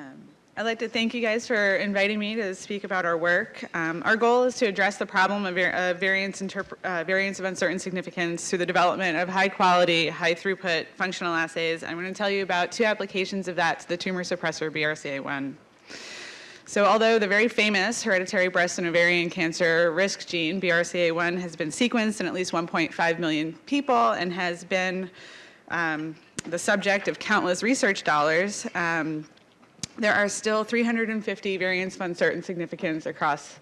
Um, I'd like to thank you guys for inviting me to speak about our work. Um, our goal is to address the problem of, var variance, uh, variance of uncertain significance through the development of high quality, high throughput functional assays. I'm going to tell you about two applications of that to the tumor suppressor BRCA1. So although the very famous hereditary breast and ovarian cancer risk gene, BRCA1, has been sequenced in at least 1.5 million people and has been um, the subject of countless research dollars, um, there are still 350 variants of uncertain significance across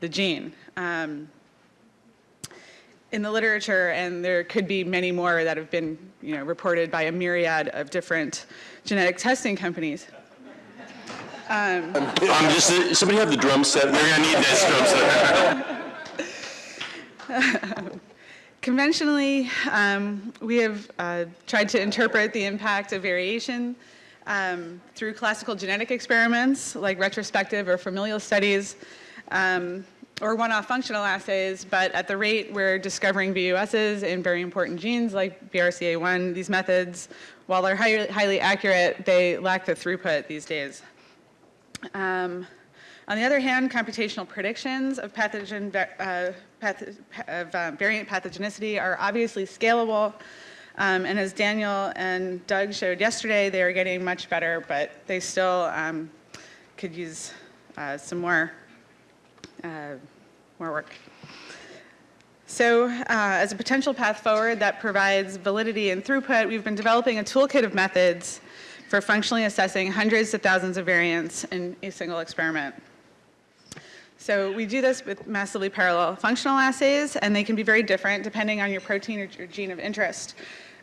the gene. Um, in the literature, and there could be many more that have been you know, reported by a myriad of different genetic testing companies. Um, um, just, somebody have the drum set. We're going to need this drum set. conventionally, um, we have uh, tried to interpret the impact of variation um, through classical genetic experiments like retrospective or familial studies um, or one-off functional assays, but at the rate we're discovering VUSs in very important genes like BRCA1, these methods, while they're highly, highly accurate, they lack the throughput these days. Um, on the other hand, computational predictions of pathogen, uh, path of uh, variant pathogenicity are obviously scalable um, and as Daniel and Doug showed yesterday, they are getting much better, but they still um, could use uh, some more, uh, more work. So uh, as a potential path forward that provides validity and throughput, we've been developing a toolkit of methods for functionally assessing hundreds to thousands of variants in a single experiment. So we do this with massively parallel functional assays, and they can be very different depending on your protein or your gene of interest.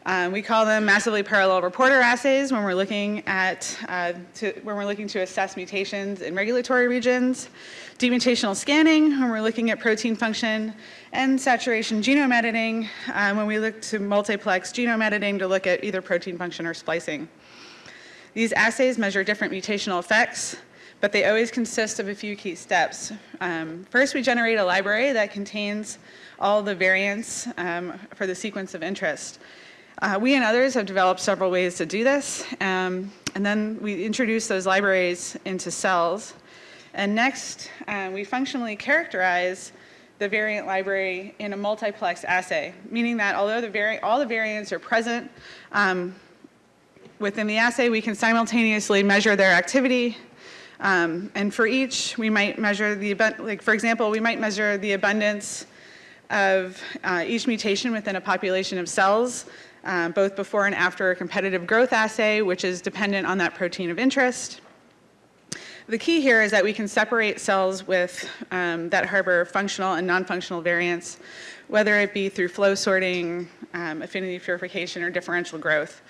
Um, we call them massively parallel reporter assays when we're looking at uh, to, when we're looking to assess mutations in regulatory regions, demutational scanning when we're looking at protein function, and saturation genome editing um, when we look to multiplex genome editing to look at either protein function or splicing. These assays measure different mutational effects, but they always consist of a few key steps. Um, first, we generate a library that contains all the variants um, for the sequence of interest. Uh, we and others have developed several ways to do this, um, and then we introduce those libraries into cells. And next, uh, we functionally characterize the variant library in a multiplex assay, meaning that although the all the variants are present um, within the assay, we can simultaneously measure their activity. Um, and for each, we might measure the, like for example, we might measure the abundance of uh, each mutation within a population of cells um, both before and after a competitive growth assay, which is dependent on that protein of interest. The key here is that we can separate cells with um, that harbor functional and non-functional variants, whether it be through flow sorting, um, affinity purification, or differential growth.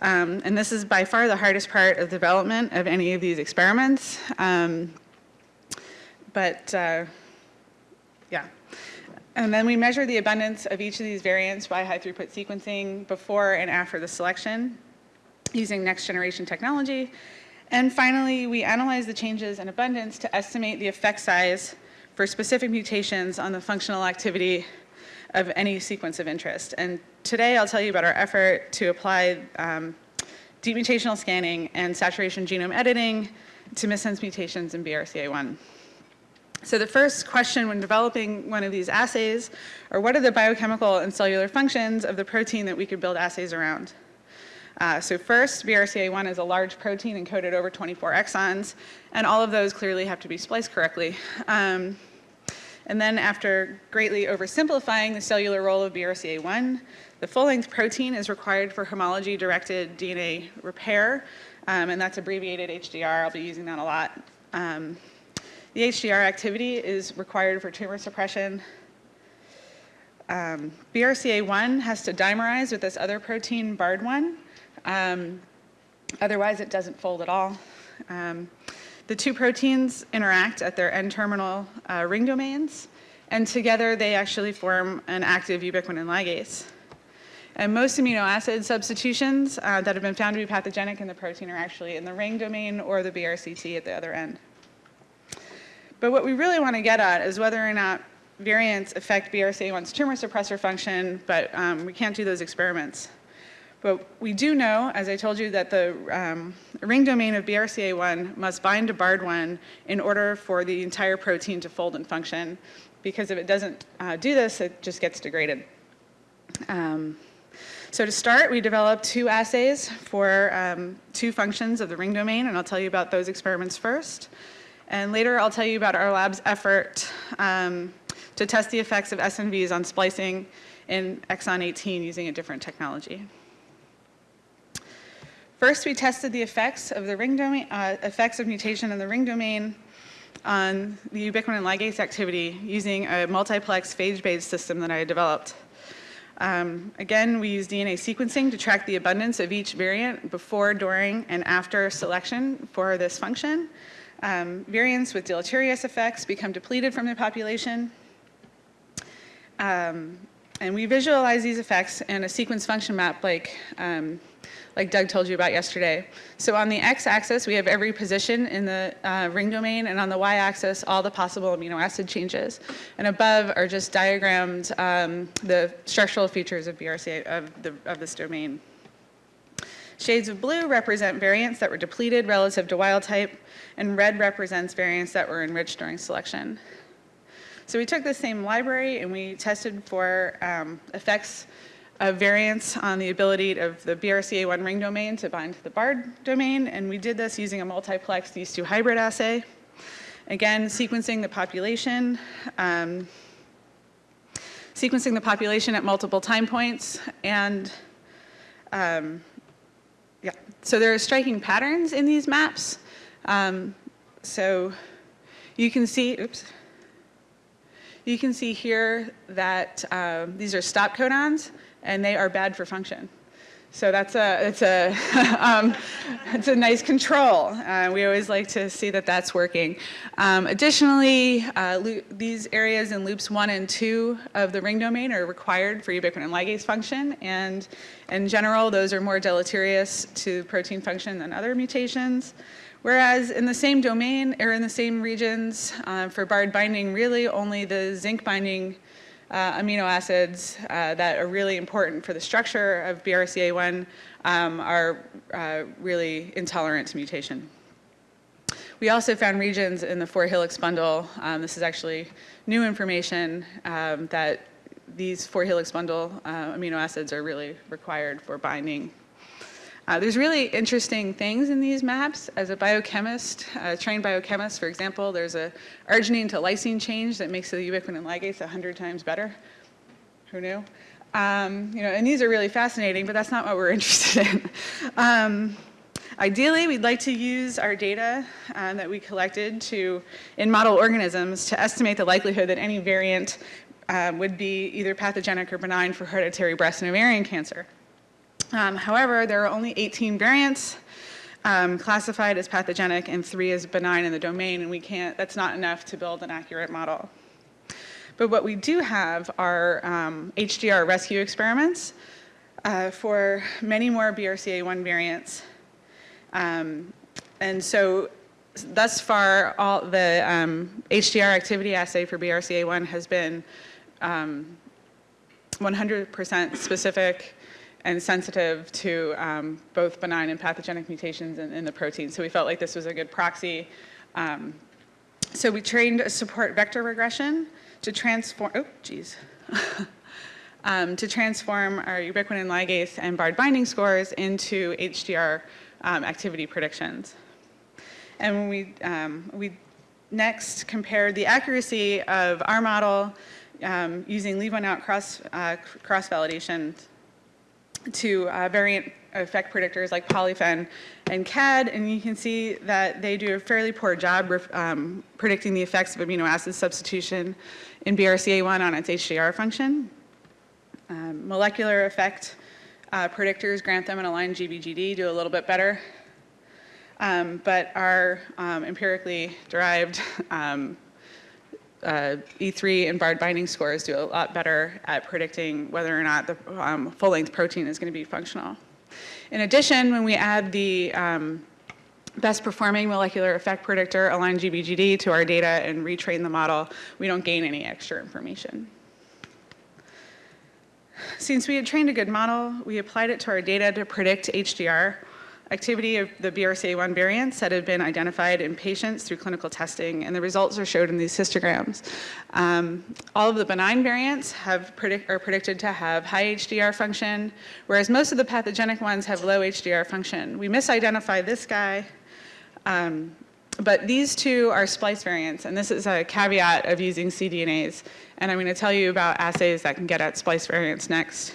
Um, and this is by far the hardest part of development of any of these experiments. Um, but uh, yeah. And then we measure the abundance of each of these variants by high throughput sequencing before and after the selection using next generation technology. And finally, we analyze the changes in abundance to estimate the effect size for specific mutations on the functional activity of any sequence of interest. And today I'll tell you about our effort to apply um, deep mutational scanning and saturation genome editing to missense mutations in BRCA1. So the first question when developing one of these assays are what are the biochemical and cellular functions of the protein that we could build assays around? Uh, so first, BRCA1 is a large protein encoded over 24 exons, and all of those clearly have to be spliced correctly. Um, and then after greatly oversimplifying the cellular role of BRCA1, the full-length protein is required for homology-directed DNA repair, um, and that's abbreviated HDR. I'll be using that a lot. Um, the HDR activity is required for tumor suppression. Um, BRCA1 has to dimerize with this other protein, BARD1. Um, otherwise, it doesn't fold at all. Um, the two proteins interact at their N-terminal uh, ring domains, and together they actually form an active ubiquitin ligase. And most amino acid substitutions uh, that have been found to be pathogenic in the protein are actually in the ring domain or the BRCT at the other end. But what we really want to get at is whether or not variants affect BRCA1's tumor suppressor function, but um, we can't do those experiments. But we do know, as I told you, that the um, ring domain of BRCA1 must bind to BARD1 in order for the entire protein to fold and function, because if it doesn't uh, do this, it just gets degraded. Um, so to start, we developed two assays for um, two functions of the ring domain, and I'll tell you about those experiments first. And later, I'll tell you about our lab's effort um, to test the effects of SNVs on splicing in exon 18 using a different technology. First, we tested the effects of the ring domain, uh, effects of mutation in the ring domain on the ubiquitin ligase activity using a multiplex phage-based system that I developed. Um, again, we use DNA sequencing to track the abundance of each variant before, during, and after selection for this function. Um, variants with deleterious effects become depleted from the population. Um, and we visualize these effects in a sequence function map like um, like Doug told you about yesterday. So on the x-axis, we have every position in the uh, ring domain, and on the y-axis, all the possible amino acid changes. And above are just diagrammed um, the structural features of BRCA, of, the, of this domain. Shades of blue represent variants that were depleted relative to wild type, and red represents variants that were enriched during selection. So we took the same library and we tested for um, effects of variants on the ability of the BRCA1 ring domain to bind to the BARD domain, and we did this using a multiplex these two hybrid assay. Again, sequencing the population, um, sequencing the population at multiple time points, and um, yeah, so there are striking patterns in these maps. Um, so you can see, oops, you can see here that uh, these are stop codons and they are bad for function. So that's a, it's a, um, it's a nice control. Uh, we always like to see that that's working. Um, additionally, uh, these areas in loops one and two of the ring domain are required for ubiquitin ligase function. And in general, those are more deleterious to protein function than other mutations. Whereas in the same domain or in the same regions uh, for BARD binding, really only the zinc binding uh, amino acids uh, that are really important for the structure of BRCA1 um, are uh, really intolerant to mutation. We also found regions in the four helix bundle. Um, this is actually new information um, that these four helix bundle uh, amino acids are really required for binding uh, there's really interesting things in these maps. As a biochemist, a trained biochemist, for example, there's a arginine to lysine change that makes the ubiquitin ligase 100 times better. Who knew? Um, you know, and these are really fascinating, but that's not what we're interested in. Um, ideally, we'd like to use our data uh, that we collected to, in model organisms to estimate the likelihood that any variant uh, would be either pathogenic or benign for hereditary breast and ovarian cancer. Um, however, there are only 18 variants um, classified as pathogenic and three as benign in the domain, and we can't, that's not enough to build an accurate model. But what we do have are um, HDR rescue experiments uh, for many more BRCA1 variants. Um, and so thus far, all the um, HDR activity assay for BRCA1 has been 100% um, specific and sensitive to um, both benign and pathogenic mutations in, in, the protein. So we felt like this was a good proxy. Um, so we trained a support vector regression to transform, oh, geez. um, to transform our ubiquitin ligase and BARD binding scores into HDR um, activity predictions. And we, um, we next compared the accuracy of our model um, using leave one out cross, uh, cross validation to uh, variant effect predictors like polyphen and CAD, and you can see that they do a fairly poor job um, predicting the effects of amino acid substitution in BRCA1 on its HDR function. Um, molecular effect uh, predictors, Grantham and Align GBGD, do a little bit better. Um, but our um, empirically derived um, uh, E3 and BARD binding scores do a lot better at predicting whether or not the um, full-length protein is going to be functional. In addition, when we add the um, best performing molecular effect predictor, align GBGD, to our data and retrain the model, we don't gain any extra information. since we had trained a good model, we applied it to our data to predict HDR activity of the BRCA1 variants that have been identified in patients through clinical testing, and the results are showed in these histograms. Um, all of the benign variants have predict, are predicted to have high HDR function, whereas most of the pathogenic ones have low HDR function. We misidentified this guy, um, but these two are splice variants, and this is a caveat of using cDNAs. And I'm going to tell you about assays that can get at splice variants next.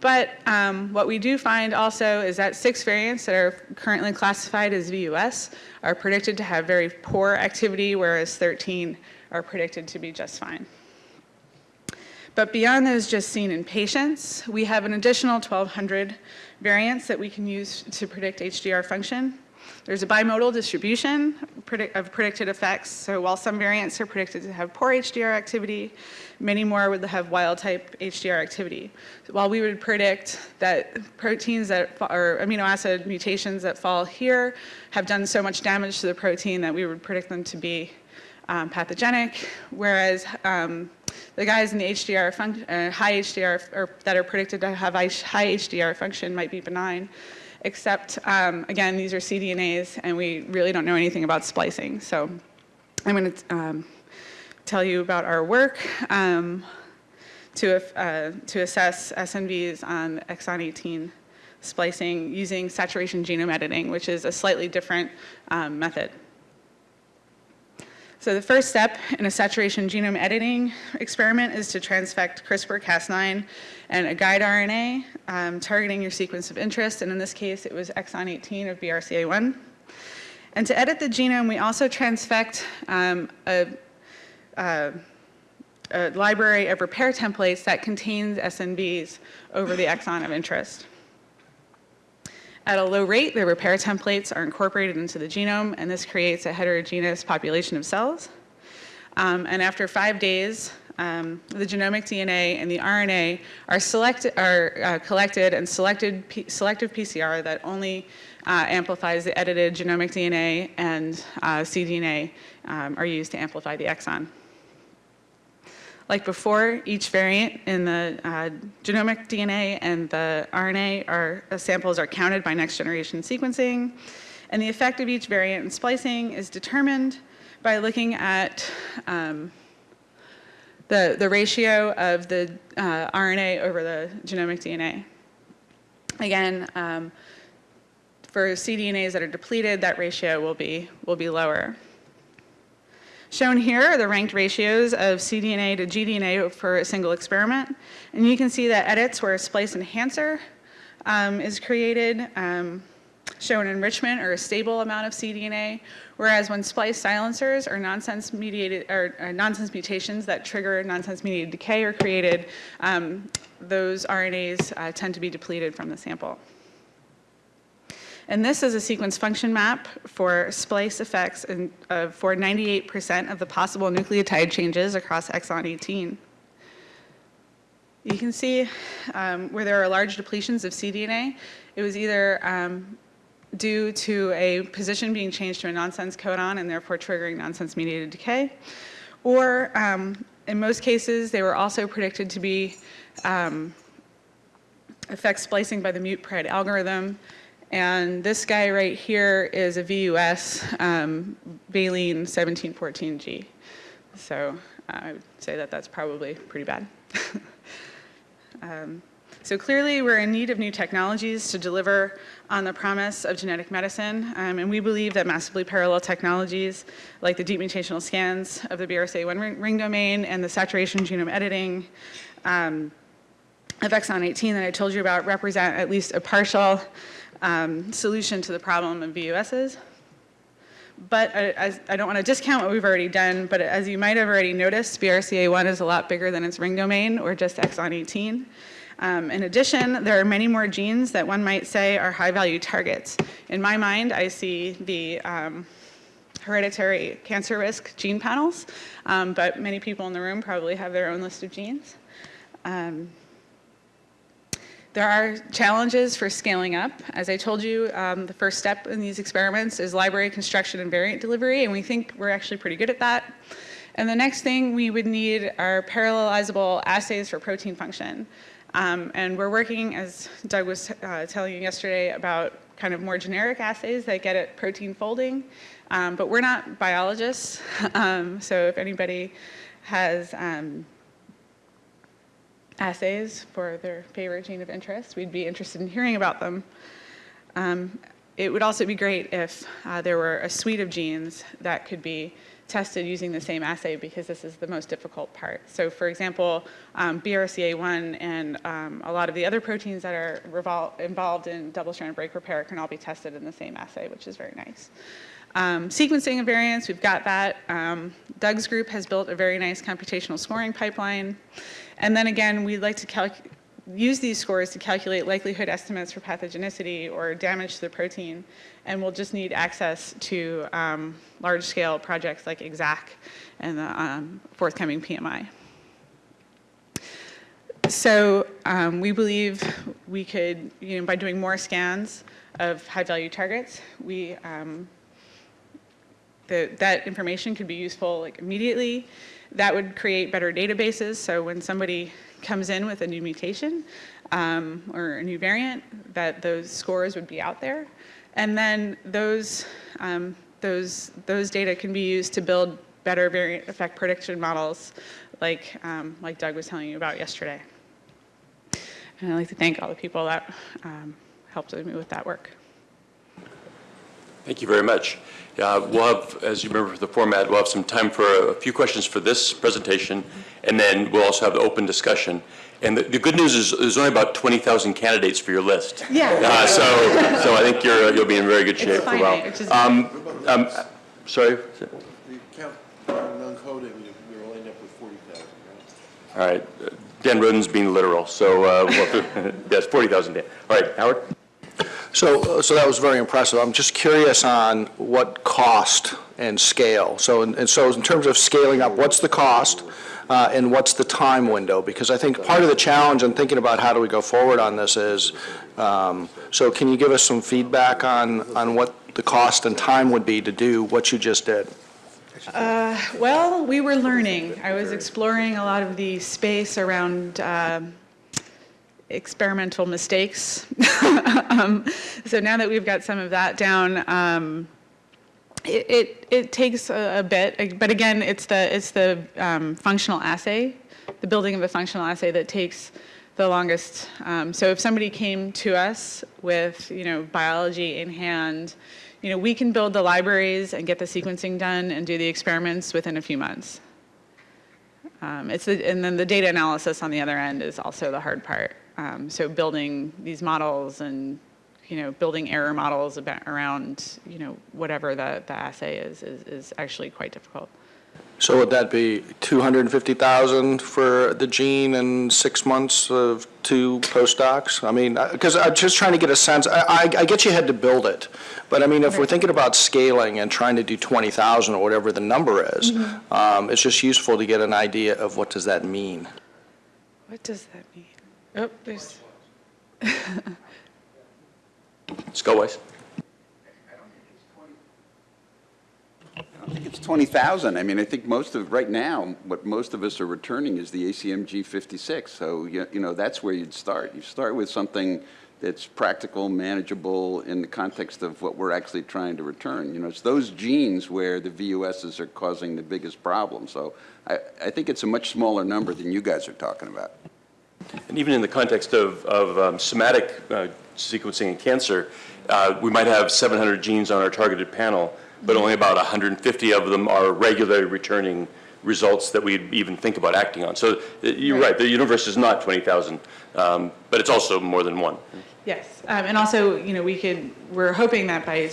But um, what we do find also is that six variants that are currently classified as VUS are predicted to have very poor activity, whereas 13 are predicted to be just fine. But beyond those just seen in patients, we have an additional 1,200 variants that we can use to predict HDR function. There's a bimodal distribution of predicted effects. So while some variants are predicted to have poor HDR activity, many more would have wild type HDR activity. While we would predict that proteins that or amino acid mutations that fall here have done so much damage to the protein that we would predict them to be um, pathogenic, whereas um, the guys in the HDR uh, high HDR or that are predicted to have high HDR function might be benign except, um, again, these are cDNAs, and we really don't know anything about splicing. So I'm going to um, tell you about our work um, to, uh, to assess SNVs on exon 18 splicing using saturation genome editing, which is a slightly different um, method. So the first step in a saturation genome editing experiment is to transfect CRISPR-Cas9 and a guide RNA um, targeting your sequence of interest, and in this case it was exon 18 of BRCA1. And to edit the genome, we also transfect um, a, a, a library of repair templates that contains SNVs over the exon of interest. At a low rate, the repair templates are incorporated into the genome, and this creates a heterogeneous population of cells. Um, and after five days, um, the genomic DNA and the RNA are, selected, are uh, collected and selected P selective PCR that only uh, amplifies the edited genomic DNA and uh, cDNA um, are used to amplify the exon. Like before, each variant in the uh, genomic DNA and the RNA are, uh, samples are counted by next generation sequencing. And the effect of each variant in splicing is determined by looking at um, the, the ratio of the uh, RNA over the genomic DNA. Again, um, for cDNAs that are depleted, that ratio will be, will be lower. Shown here are the ranked ratios of cDNA to gDNA for a single experiment. And you can see that edits where a splice enhancer um, is created um, show an enrichment or a stable amount of cDNA, whereas when splice silencers or nonsense mediated or, or nonsense mutations that trigger nonsense mediated decay are created, um, those RNAs uh, tend to be depleted from the sample. And this is a sequence function map for splice effects in, uh, for 98% of the possible nucleotide changes across exon 18. You can see um, where there are large depletions of cDNA, it was either um, due to a position being changed to a nonsense codon and therefore triggering nonsense mediated decay, or um, in most cases they were also predicted to be um, affect splicing by the mute-pred algorithm and this guy right here is a VUS, um, Valine 1714G. So uh, I would say that that's probably pretty bad. um, so clearly we're in need of new technologies to deliver on the promise of genetic medicine, um, and we believe that massively parallel technologies like the deep mutational scans of the BRCA1 ring, ring domain and the saturation genome editing um, of exon 18 that I told you about represent at least a partial um, solution to the problem of VUSs. But I, I don't want to discount what we've already done, but as you might have already noticed, BRCA1 is a lot bigger than its ring domain, or just exon 18. Um, in addition, there are many more genes that one might say are high-value targets. In my mind, I see the um, hereditary cancer risk gene panels, um, but many people in the room probably have their own list of genes. Um, there are challenges for scaling up. As I told you, um, the first step in these experiments is library construction and variant delivery, and we think we're actually pretty good at that. And the next thing we would need are parallelizable assays for protein function. Um, and we're working, as Doug was uh, telling you yesterday, about kind of more generic assays that get at protein folding. Um, but we're not biologists, um, so if anybody has assays for their favorite gene of interest, we'd be interested in hearing about them. Um, it would also be great if uh, there were a suite of genes that could be tested using the same assay because this is the most difficult part. So for example, um, BRCA1 and um, a lot of the other proteins that are involved in double-strand break repair can all be tested in the same assay, which is very nice. Um, sequencing of variants, we've got that. Um, Doug's group has built a very nice computational scoring pipeline. And then again, we'd like to use these scores to calculate likelihood estimates for pathogenicity or damage to the protein, and we'll just need access to um, large-scale projects like EXAC and the um, forthcoming PMI. So um, we believe we could, you know, by doing more scans of high-value targets, we um, the, that information could be useful like immediately. That would create better databases. So when somebody comes in with a new mutation um, or a new variant, that those scores would be out there. And then those, um, those, those data can be used to build better variant effect prediction models like, um, like Doug was telling you about yesterday. And I'd like to thank all the people that um, helped me with that work. Thank you very much. Uh, We'll have, as you remember the format, we'll have some time for a few questions for this presentation, and then we'll also have an open discussion. And the, the good news is, there's only about 20,000 candidates for your list. Yeah. Uh, So, so I think you're, you'll be in very good shape for a while. finite, which is- Um, um, Sorry? The count, non-coding, you- you're end up with 40,000, right? All right. Dan Roden's being literal, so, uh, yes, 40,000, Dan. All right, Howard? So, so that was very impressive. I'm just curious on what cost and scale. So, and and so in terms of scaling up, what's the cost uh, and what's the time window? Because I think part of the challenge in thinking about how do we go forward on this is, um, so can you give us some feedback on, on what the cost and time would be to do what you just did? Well, we were learning. I was exploring a lot of the space around um, experimental mistakes. um, so now that we've got some of that down, um, it, it, it takes a, a bit, but again, it's the, it's the um, functional assay, the building of a functional assay that takes the longest. Um, so if somebody came to us with, you know, biology in hand, you know, we can build the libraries and get the sequencing done and do the experiments within a few months. Um, it's the, and then the data analysis on the other end is also the hard part. Um, so building these models and you know building error models about, around you know whatever the, the assay is, is is actually quite difficult. So would that be 250,000 for the gene and six months of two postdocs? I mean, because I'm just trying to get a sense, I, I I get you had to build it, but I mean, if we're thinking about scaling and trying to do 20,000 or whatever the number is, um, it's just useful to get an idea of what does that mean? What does that mean? Oh, there's. Scott Weiss? I don't think it's 20,000. I mean, I think most of, right now, what most of us are returning is the ACMG 56. So, you you know, that's where you'd start. You start with something that's practical, manageable in the context of what we're actually trying to return. You know, it's those genes where the VUSs are causing the biggest problem. So I, I think it's a much smaller number than you guys are talking about. And even in the context of, of um, somatic uh, sequencing in cancer, uh, we might have 700 genes on our targeted panel, but only about 150 of them are regularly returning results that we even think about acting on. So uh, you're right, the universe is not 20,000, um, but it's also more than one. Yes, um, and also, you know, we could, we're hoping that by,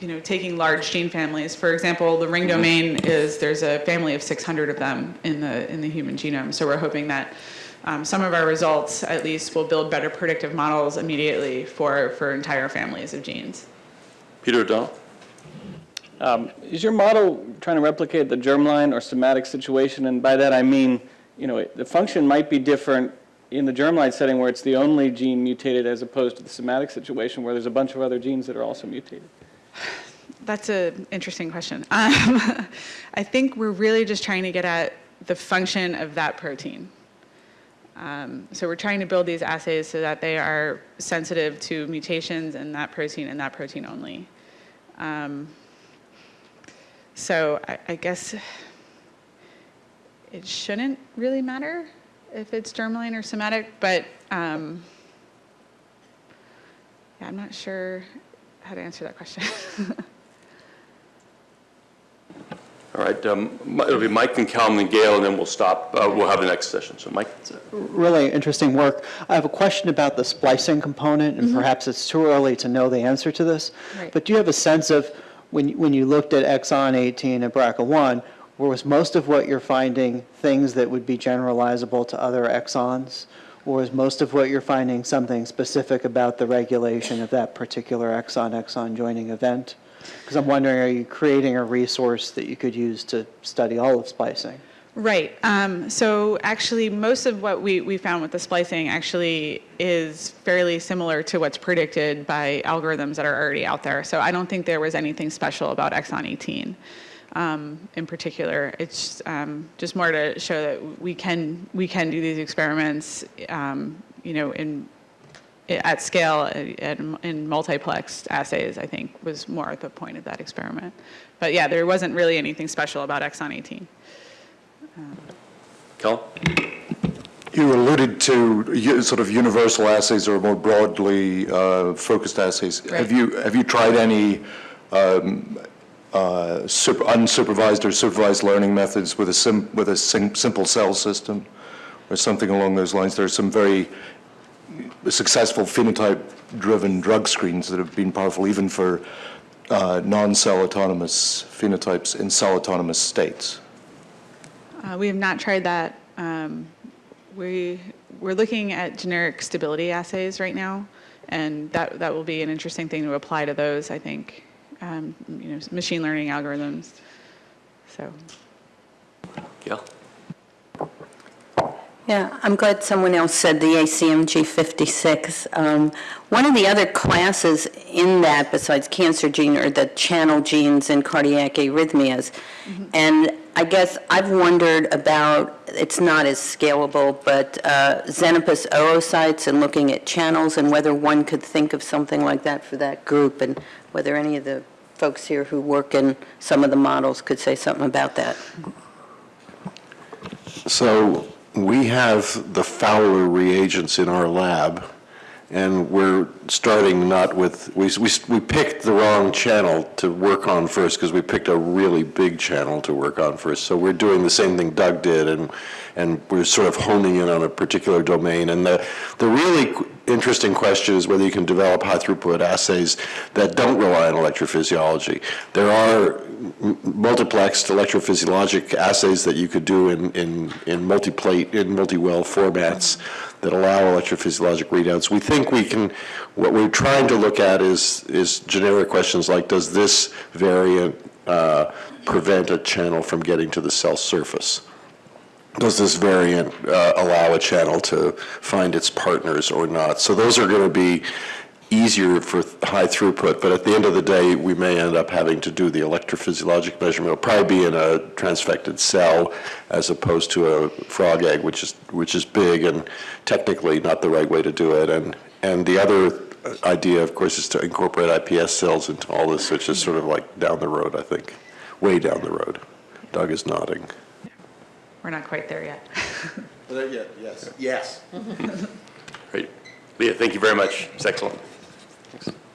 you know, taking large gene families, for example, the ring domain is, there's a family of 600 of them in the, in the human genome. So we're hoping that um, some of our results, at least, will build better predictive models immediately for, for entire families of genes. Peter O'Donnell? Is your model trying to replicate the germline or somatic situation? And by that I mean, you know, the function might be different in the germline setting where it's the only gene mutated as opposed to the somatic situation where there's a bunch of other genes that are also mutated. That's an interesting question. Um, I think we're really just trying to get at the function of that protein. Um, So we're trying to build these assays so that they are sensitive to mutations in that protein and that protein only. Um, So I, I guess it shouldn't really matter if it's germline or somatic, but um, yeah, I'm not sure how to answer that question. All right, um, it'll be Mike and Calum and Gail, and then we'll stop, uh, we'll have the next session. So Mike? really interesting work. I have a question about the splicing component, and perhaps it's too early to know the answer to this. Right. But do you have a sense of, when, you- when you looked at exon 18 and BRCA1, was most of what you're finding things that would be generalizable to other exons? Or is most of what you're finding something specific about the regulation of that particular exon-exon joining event? Because I'm wondering, are you creating a resource that you could use to study all of splicing? Right. Um, so actually, most of what we, we found with the splicing actually is fairly similar to what's predicted by algorithms that are already out there. So I don't think there was anything special about exon 18 um, in particular. It's um, just more to show that we can we can do these experiments, um, you know, in at scale and in multiplexed assays. I think was more at the point of that experiment. But yeah, there wasn't really anything special about exon 18. Calvin? You alluded to sort of universal assays or more broadly uh, focused assays. Have you, have you tried any um, uh, sup- unsupervised or supervised learning methods with a sim, with a sim- simple cell system or something along those lines? There are some very successful phenotype-driven drug screens that have been powerful even for uh, non-cell autonomous phenotypes in cell autonomous states. Uh, we have not tried that. Um, we, we're looking at generic stability assays right now, and that, that will be an interesting thing to apply to those, I think, um, you know, machine learning algorithms. So, Gail? Yeah, I'm glad someone else said the ACMG 56. Um, One of the other classes in that, besides cancer gene, are the channel genes in cardiac arrhythmias. And I guess I've wondered about, it's not as scalable, but uh, Xenopus oocytes and looking at channels and whether one could think of something like that for that group, and whether any of the folks here who work in some of the models could say something about that. So we have the Fowler reagents in our lab, and we're starting not with, we, we, we picked the wrong channel to work on first, because we picked a really big channel to work on first. So we're doing the same thing Doug did, and, and we're sort of honing in on a particular domain. And the, the really interesting question is whether you can develop high-throughput assays that don't rely on electrophysiology. There are multiplexed electrophysiologic assays that you could do in, in, in multiplate, in multi-well formats that allow electrophysiologic readouts. We think we can, what we're trying to look at is, is generic questions like, does this variant uh, prevent a channel from getting to the cell surface? does this variant uh, allow a channel to find its partners or not? So those are going to be easier for high throughput, but at the end of the day, we may end up having to do the electrophysiologic measurement. It'll probably be in a transfected cell as opposed to a frog egg, which is, which is big and technically not the right way to do it. And, and the other idea, of course, is to incorporate IPS cells into all this, which is sort of like down the road, I think, way down the road. Doug is nodding. we're not quite there yet. Not yet, yes. Yes. Great. Leah, thank you very much. It's excellent. Thanks.